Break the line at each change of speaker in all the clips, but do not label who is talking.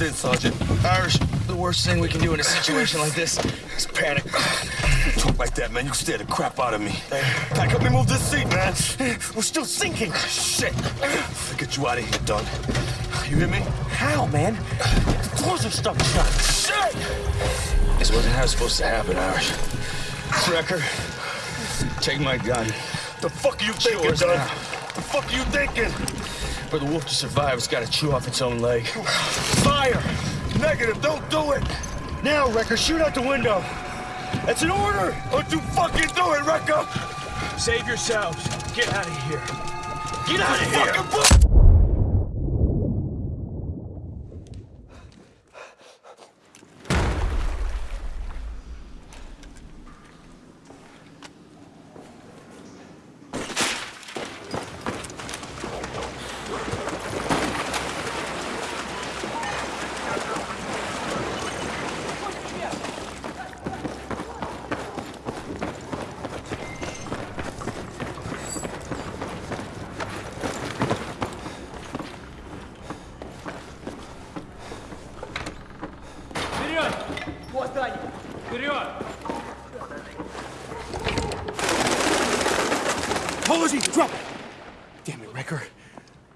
Understood, Sergeant.
Irish, the worst thing we can do in a situation like this is panic.
Talk like that, man. You scare the crap out of me. Hey, Pac, help me move this seat, man. We're still sinking. Shit. I'll get you out of here, Doug. You hear me?
How, man? The doors are stuck shut.
Shit!
This wasn't how it's supposed to happen, Irish. Recker, take my gun.
The fuck are you thinking, Doug? The fuck are you thinking?
For the wolf to survive, it's got to chew off its own leg.
Fire! Negative, don't do it! Now, Recker, shoot out the window. That's an order! Don't you fucking do it, Recker!
Save yourselves. Get out of here.
Get out of here!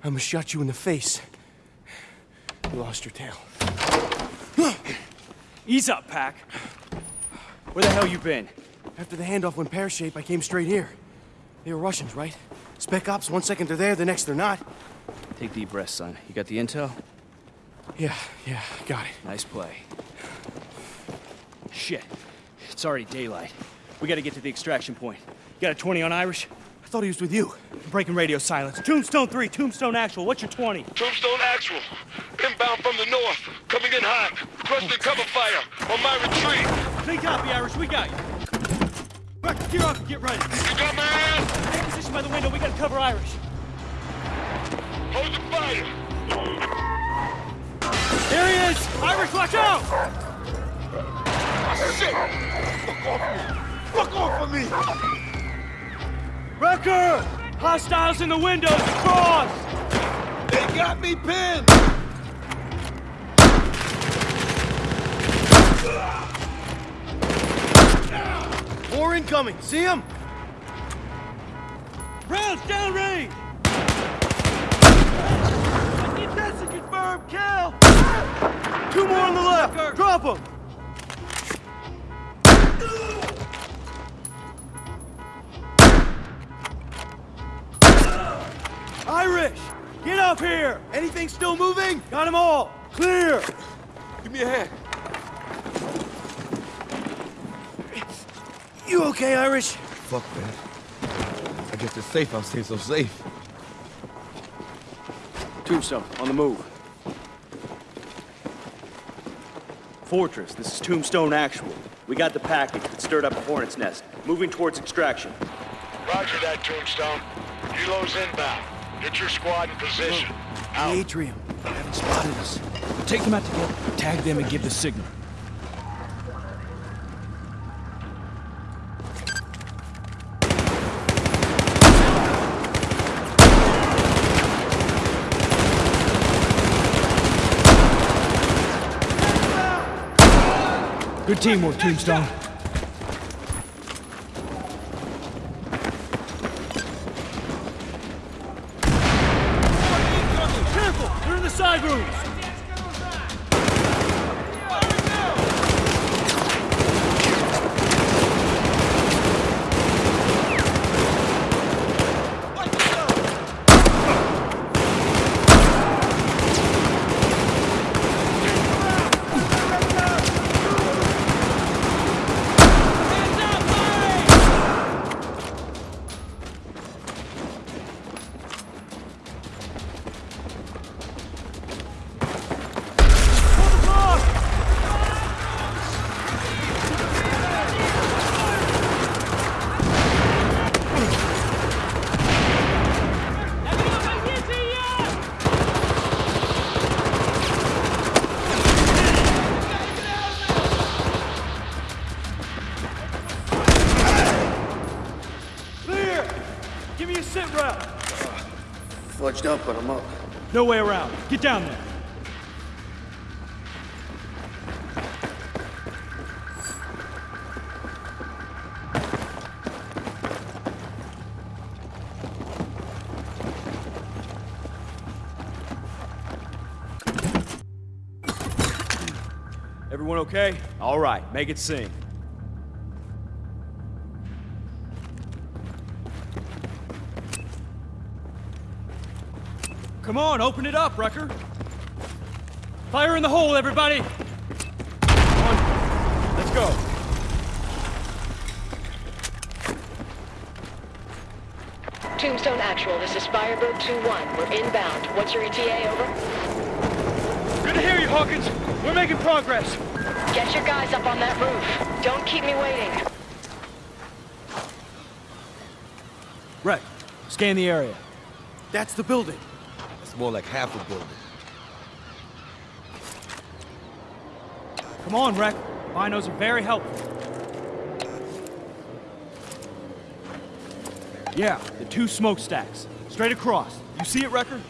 I almost shot you in the face. You lost your tail.
Ease up, Pac. Where the hell you been?
After the handoff went pear-shaped, I came straight here. They were Russians, right? Spec ops, one second they're there, the next they're not.
Take deep breaths, son. You got the intel?
Yeah, yeah, got it.
Nice play. Shit. It's already daylight. We gotta get to the extraction point. You got a 20 on Irish?
I thought he was with you.
Breaking radio silence. Tombstone 3, Tombstone Actual. What's your 20?
Tombstone actual. Inbound from the north. Coming in hot. Requesting cover fire on my retreat.
Clean copy, Irish. We got you. Recker, gear up and get ready.
You got my ass?
Take position by the window. We gotta cover Irish.
Hold the fire.
There he is! Irish, watch out!
Oh, Shit! Fuck off me. Fuck off of me.
Recker! Hostiles in the windows! Cross!
They got me pinned.
More incoming. See him?
Rounds downrange! I think that's a confirmed kill!
Two more on the left. Drop them.
Irish! Get up here!
Anything still moving?
Got them all! Clear!
Give me a hand.
You okay, Irish?
Fuck, man. I guess it's safe I'll stay so safe.
Tombstone, on the move. Fortress, this is Tombstone Actual. We got the package that stirred up a hornet's nest. Moving towards extraction.
Roger that, Tombstone. Kilo's inbound. Get your squad in position.
The atrium. They haven't spotted us.
Take them out together. Tag them and give the signal. Good teamwork, Tombstone. Give me a sit rep.
Fudged up, but I'm up.
No way around. Get down there. Everyone okay? All right, make it sing. Come on, open it up, Recker. Fire in the hole, everybody! Come on, let's go.
Tombstone Actual, this is Firebird 2-1. We're inbound. What's your ETA, over?
Good to hear you, Hawkins. We're making progress.
Get your guys up on that roof. Don't keep me waiting.
Reck, scan the area.
That's the building.
More like half a building.
Come on, Reck. Binos are very helpful. Yeah, the two smokestacks. Straight across. You see it,
Recker?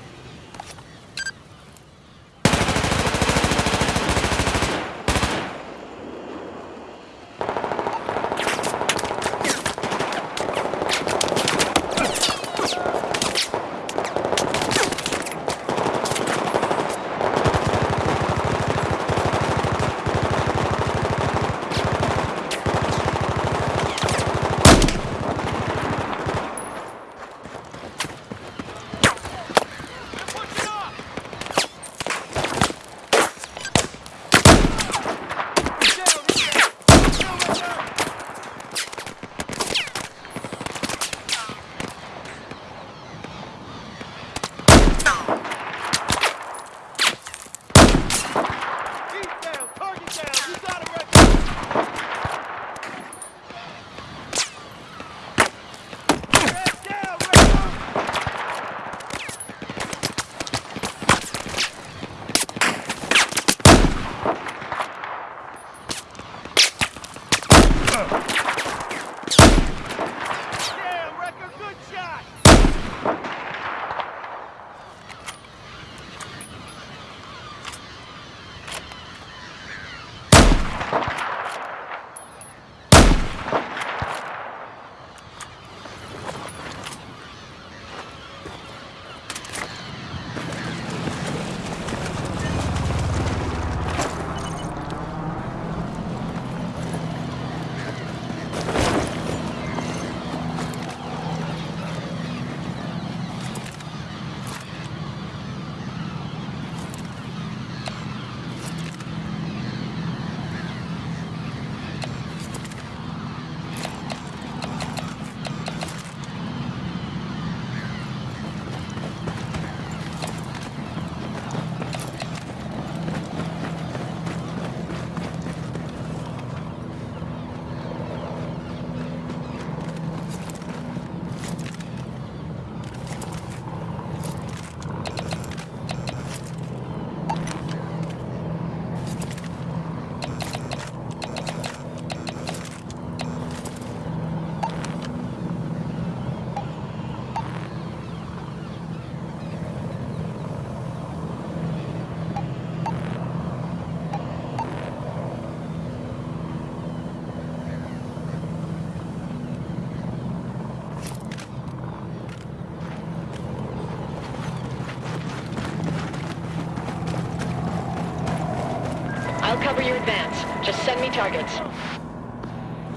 Cover your advance. Just send me targets.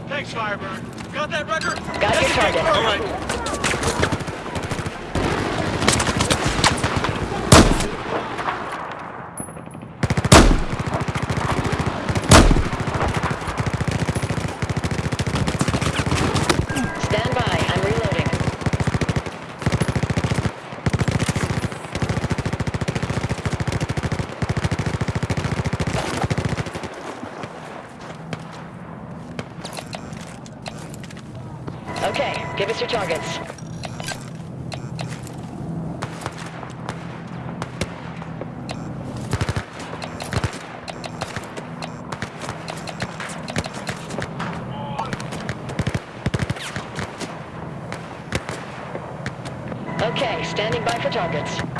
Thanks, Firebird. Got that, Recker?
Got your target. All right. Stand by. I'm reloading. Okay, give us your targets. Okay, standing by for targets.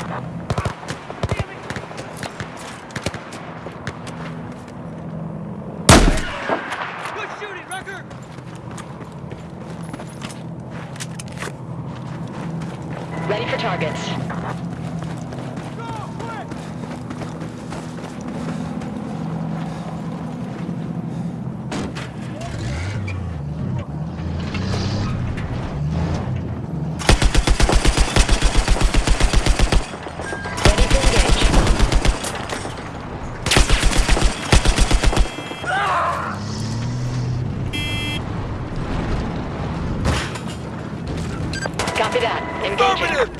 Affirmative!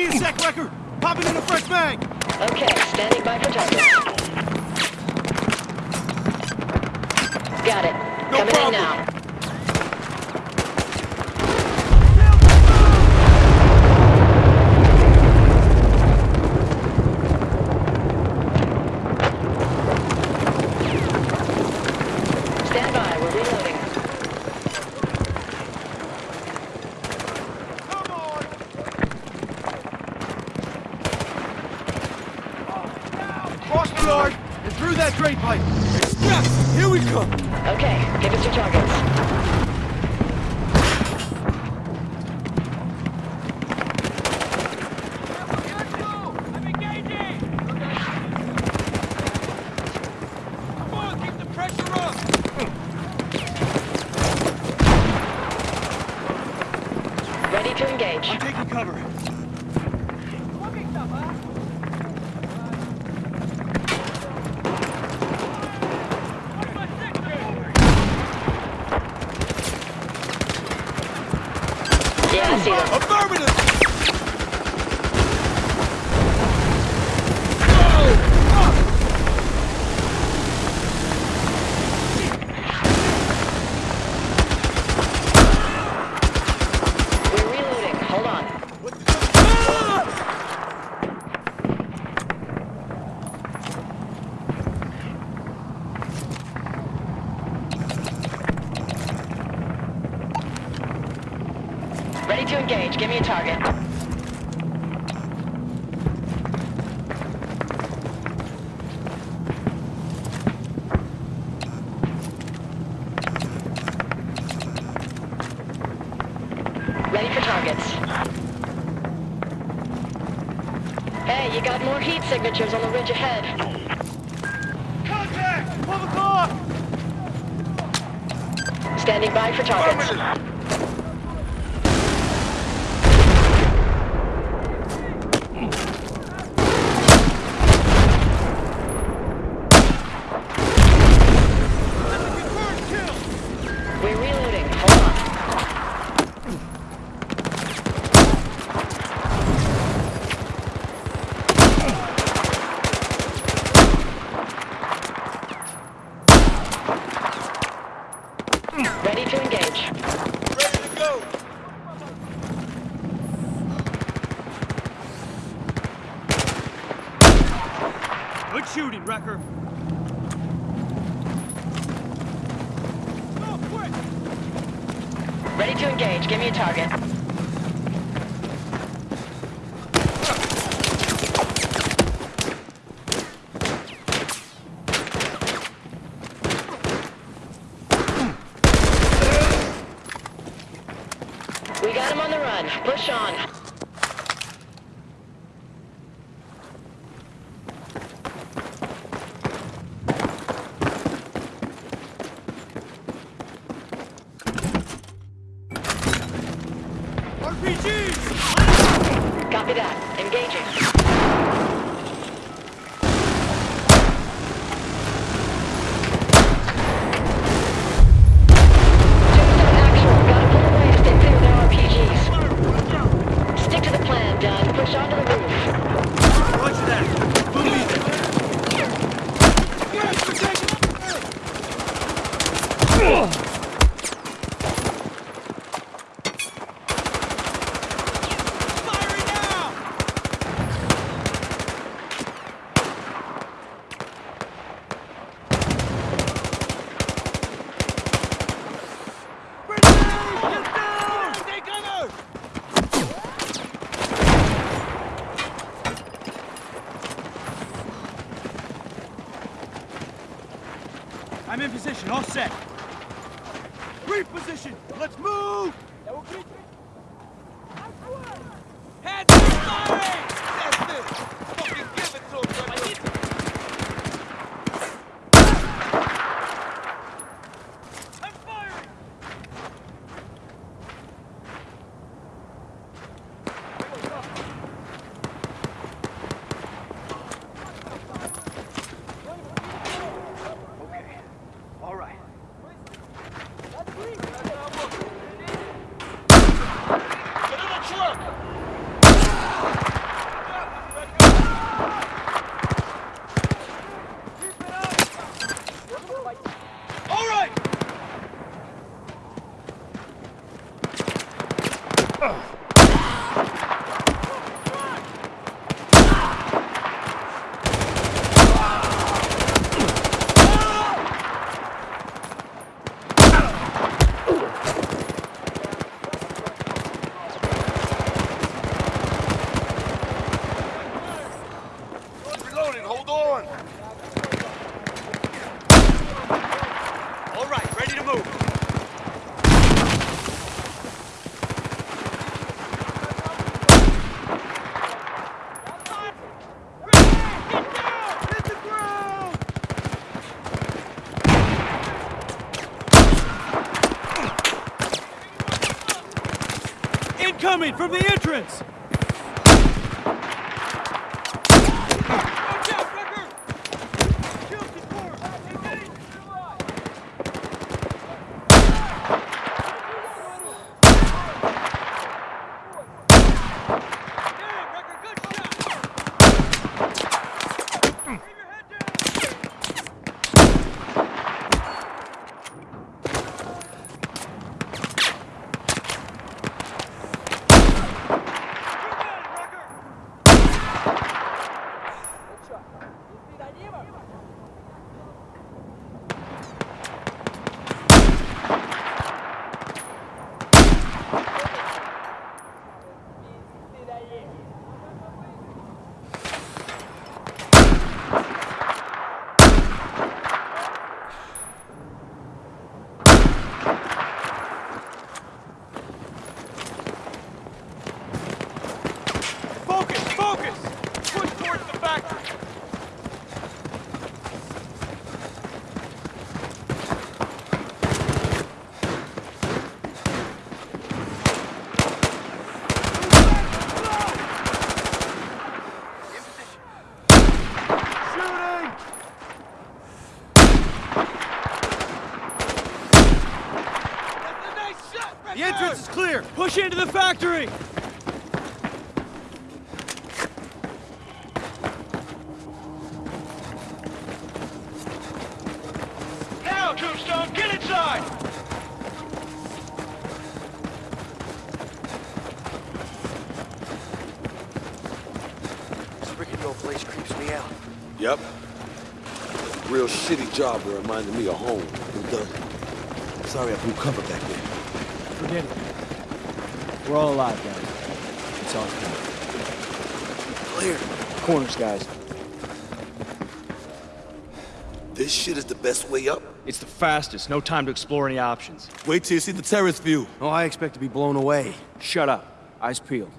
Me a sec, Recker! Popping in a fresh bag!
Okay, standing by for targets. Got it.
No
Coming
problem.
in now. Stand by, we're reloading.
Cross the yard and through that drain pipe! Yes! Here we come!
Okay, give us your targets. Ready to engage.
I'm taking cover.
Yeah, I see them.
Affirmative!
We're reloading. Hold on. Ready to engage. Give me a target. Ready for targets. Hey, you got more heat signatures on the ridge ahead.
Contact! 12 o'clock!
Standing by for targets. We're reloading. Hold on. Ready to engage.
Ready to go! Good shooting, Recker! Go, quick!
Ready to engage. Give me a target. We got him on the run. Push on.
moving. Incoming from the entrance! factory!
Now, Tombstone, get inside!
This rickety old place creeps me out.
Yep. Real shitty job that reminded me of home. I'm done. Sorry I blew cover back there.
We're all alive, guys. It's all clear.
Clear.
Corners, guys.
This shit is the best way up?
It's the fastest. No time to explore any options.
Wait till you see the terrace view.
Oh, I expect to be blown away.
Shut up. Eyes peeled.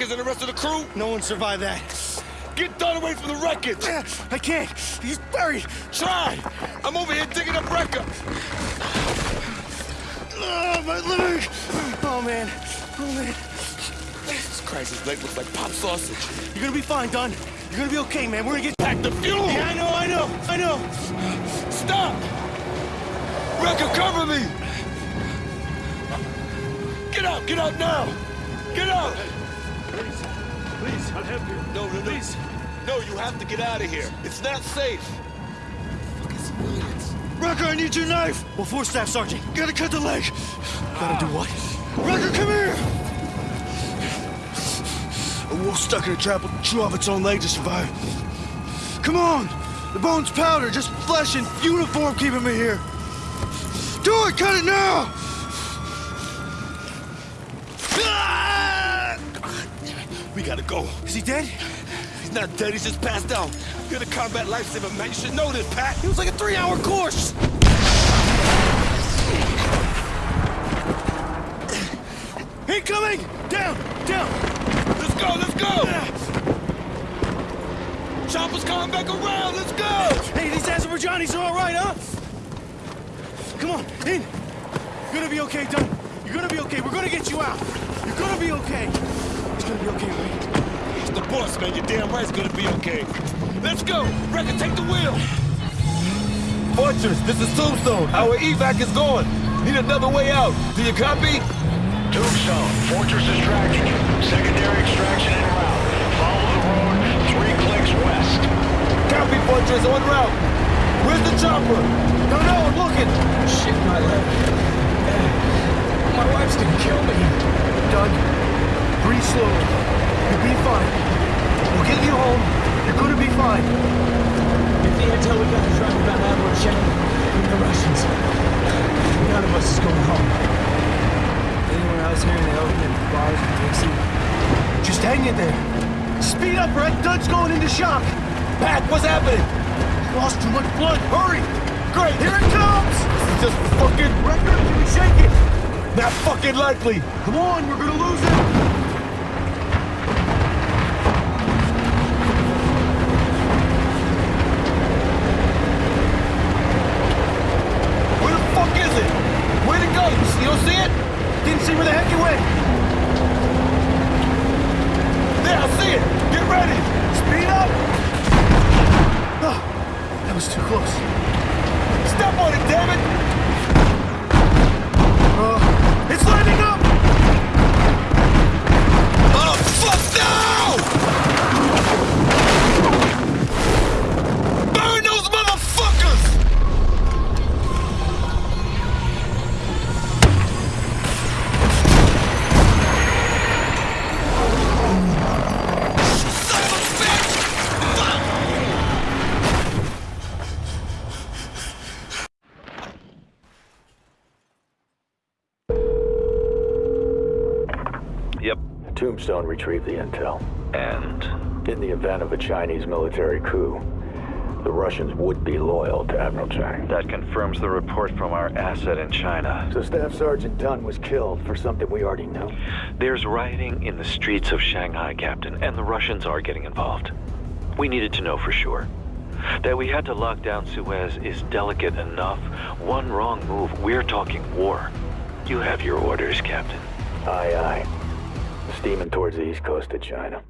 Hawkins and the rest of the crew.
No one survived that.
Get Dunn away from the wreckage.
I can't. He's buried.
Try. I'm over here digging up Recker.
Oh, my leg. Oh, man. Oh, man.
Jesus Christ, his leg looks like pop sausage.
You're gonna be fine, Dunn. You're gonna be okay, man. We're gonna get...
Pack the fuel.
Yeah, I know, I know, I know.
Stop. Recker, cover me. Get out. Get out now. Get out.
Please, I'll help you.
No, no, no.
Please.
No, you have to get out of here. It's not safe. Fucking civilians.
Recker, I need your knife. Well, four staff, Sergeant. Gotta cut the leg. Gotta do what? Recker, come here. A wolf stuck in a trap will chew off its own leg to survive. Come on. The bone's powder, just flesh and uniform keeping me here. Do it, cut it now. Ah!
We gotta go.
Is he dead?
He's not dead. He's just passed out. You're the combat lifesaver, man. You should know this, Pac.
It was like a three-hour course. Incoming! Down! Down!
Let's go. Let's go. Chopper's coming back around. Let's go.
Hey, these Azerbaijanis are all right, huh? Come on, in. You're gonna be okay, Dunn. You're gonna be okay. We're gonna get you out. You're gonna be okay. It's gonna be okay, right?
It's the boss, man. You're damn right it's gonna be okay. Let's go. Recker, take the wheel. Fortress, this is Tombstone. Our evac is gone. Need another way out. Do you copy?
Tombstone, Fortress is tracking you. Secondary extraction en route. Follow the road three clicks west.
Copy, Fortress, on route. Where's the chopper? No, no, I'm looking.
Shit, my leg. My wife's gonna kill me.
Doug, breathe slowly. You'll be fine. We'll get you home. You're gonna be fine.
If the intel we got is right about Admiral Chang and the Russians, none of us is going home. Anyone else here in the open bars and Dixie?
Just hang in there. Speed up, Red. Doug's going into shock.
Pac, what's happening?
Lost too much blood. Hurry!
Great.
Here it comes!
This is just fucking
Recker, can we shake it?
not fucking likely.
Come on, we're gonna lose it.
Where the fuck is it? Where'd it go? You see- you don't see it?
Didn't see where the heck it went.
There, I see it. Get ready.
Speed up! Oh, that was too close.
Step on it, damn it.
Uh, it's lining up!
Tombstone retrieved the intel.
And
In the event of a Chinese military coup, the Russians would be loyal to Admiral Chang.
that confirms the report from our asset in China.
So Staff Sergeant Dunn was killed for something we already know.
There's rioting in the streets of Shanghai, Captain, and the Russians are getting involved. We needed to know for sure. That we had to lock down Suez is delicate enough. One wrong move, we're talking war. You have your orders, Captain.
Aye, aye. Steaming towards the east coast of China.